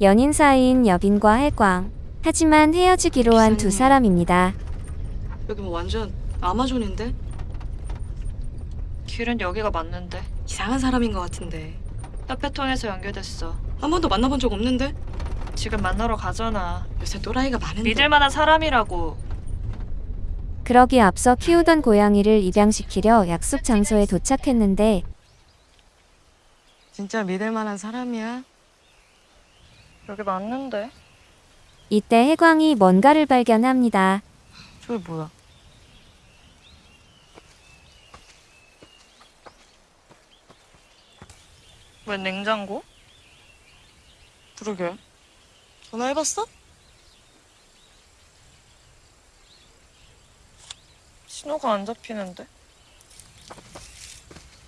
연인 사이인 여빈과 해광. 하지만 헤어지기로 한 두. 사람입니다. 여기 뭐 완전 아마존인데? 길은 여기가 맞는데 이상한 사람인 것 같은데. 카페 통해서 연결됐어. 한 번도 만나본 적 없는데? 지금 만나러 가잖아. 요새 또라이가 많은데. 믿을 만한 사람이라고. 그러기 앞서 키우던 고양이를 입양시키려 약속 장소에 도착했는데 진짜 믿을 만한 사람이야? 여기 맞는데? 이때 해광이 뭔가를 발견합니다. 저게 뭐야? 왜 냉장고? 그러게. 전화해봤어? 신호가 안 잡히는데?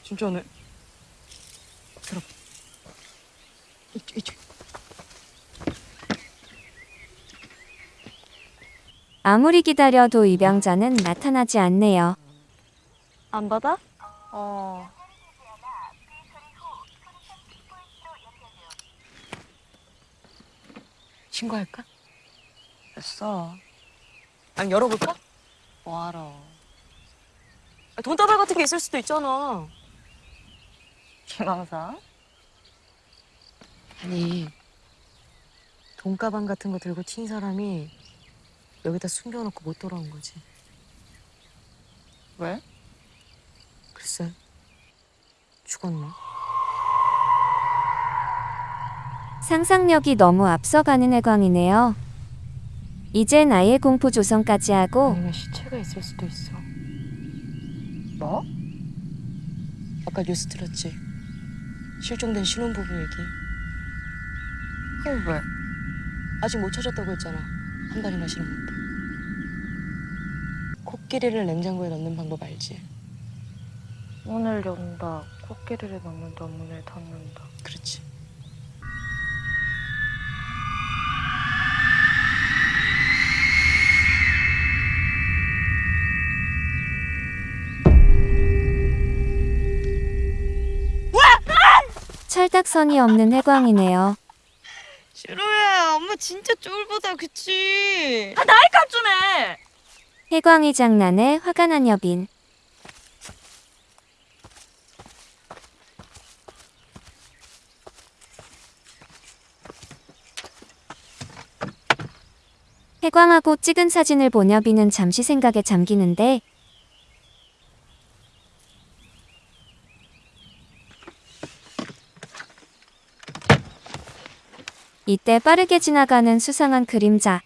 진짜네. 들어. 이쪽, 이쪽. 아무리 기다려도 입양자는 나타나지 않네요. 안 받아? 어. 신고할까? 됐어. 아니 열어볼까? 뭐하러? 아, 돈다발 같은 게 있을 수도 있잖아. 김황사? 아니 돈가방 같은 거 들고 튄 사람이 여기다 숨겨놓고 못 돌아온 거지. 왜? 글쎄 죽었나? 상상력이 너무 앞서가는 해광이네요. 이젠 아예 공포 조성까지 하고 아니면 시체가 있을 수도 있어. 뭐? 아까 뉴스 들었지? 실종된 신혼부부 얘기. 그럼 왜? 아직 못 찾았다고 했잖아. 한 달이나 지났는데. 코끼리를 냉장고에 넣는 방법 알지? 문을 연다. 코끼리를 넣는다. 문을 닫는다. 그렇지. 철딱선이 없는 해광이네요. 싫어 야. 엄마 진짜 쫄보다. 그치? 아, 나이 값 좀 해! 해광이 장난에 화가 난 여빈. 해광하고 찍은 사진을 본 여빈은 잠시 생각에 잠기는데 이때 빠르게 지나가는 수상한 그림자.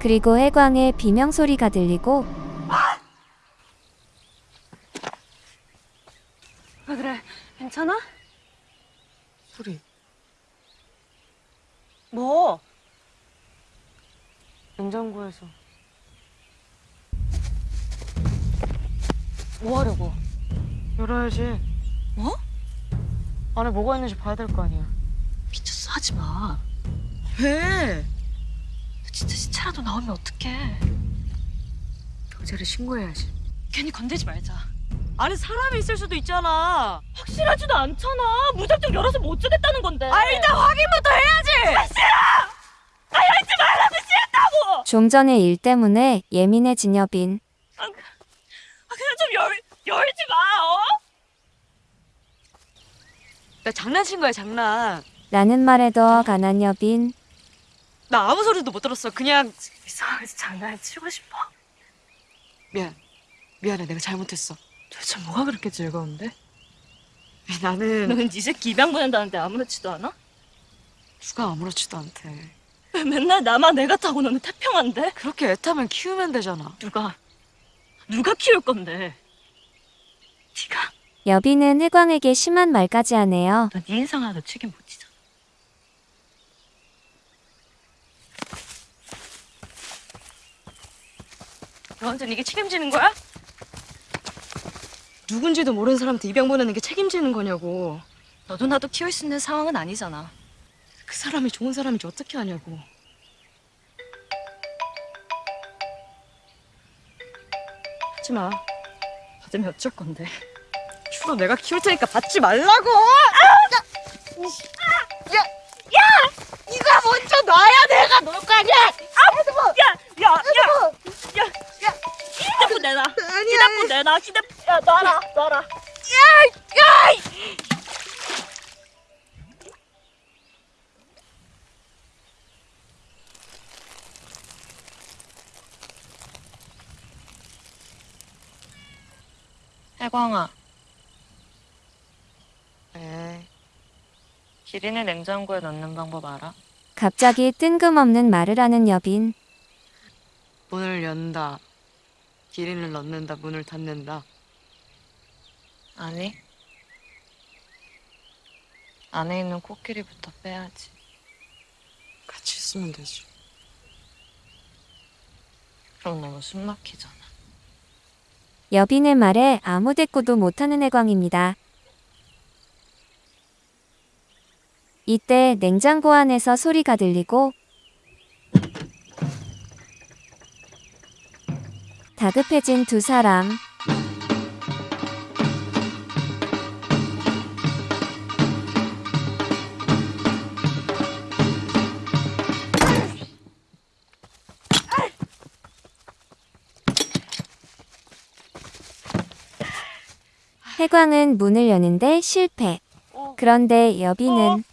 그리고 해광의 비명 소리가 들리고 왜 그래? 괜찮아? 소리. 뭐? 냉장고에서. 뭐 하려고? 열어야지. 뭐? 안에 뭐가 있는지 봐야 될 거 아니야. 미쳤어. 하지 마. 왜? 진짜 시체라도 나오면 어떡해. 경찰에 신고해야지. 괜히 건들지 말자. 안에 사람이 있을 수도 있잖아. 확실하지도 않잖아. 무작정 열어서 못 주겠다는 건데. 아 일단 확인부터 해야지. 좀 전의 일 때문에 예민해진 여빈. 아, 그냥 좀 열, 열지 마, 어? 나 장난친 거야 장난. 라는 말에 더 가난 여빈. 나 아무 소리도 못 들었어. 그냥 이상해서 장난을 치고 싶어. 미안. 미안해. 내가 잘못했어. 도대체 뭐가 그렇게 즐거운데? 나는 너는 네 새끼 입양 보낸다는데 아무렇지도 않아? 누가 아무렇지도 않대. 왜 맨날 나만 애 같다고 너는 태평한데? 그렇게 애 타면 키우면 되잖아. 누가, 누가 키울 건데? 네가, 여빈은 해광에게 심한 말까지 하네요. 너 네 인생 하나도 책임 못 지잖아. 너한테는 이게 책임지는 거야? 누군지도 모르는 사람한테 입양 보내는 게 책임지는 거냐고. 너도 나도 키울 수 있는 상황은 아니잖아. 그 사람이 좋은 사람인지 어떻게 아냐고. 하지 마. 받으면 어쩔 건데. 주로 내가 키울 테니까 받지 말라고! 아, 야! 야! 네가 먼저 놔야 내가 놓을 거 아니야! 아, 뭐! 야! 야! 뭐! 야! 야! 휴대폰 내놔! 휴대폰 내놔! 휴대폰... 야, 놔라! 놔라! 야! 야! 해광아, 에 기린을 냉장고에 넣는 방법 알아? 갑자기 뜬금없는 말을 하는 여빈. 문을 연다. 기린을 넣는다. 문을 닫는다. 아니. 안에 있는 코끼리부터 빼야지. 같이 있으면 되지. 그럼 너무 숨 막히잖아. 여빈의 말에 아무 대꾸도 못하는 해광입니다. 이때 냉장고 안에서 소리가 들리고 다급해진 두 사람. 해광은 문을 여는데 실패. 그런데 여빈은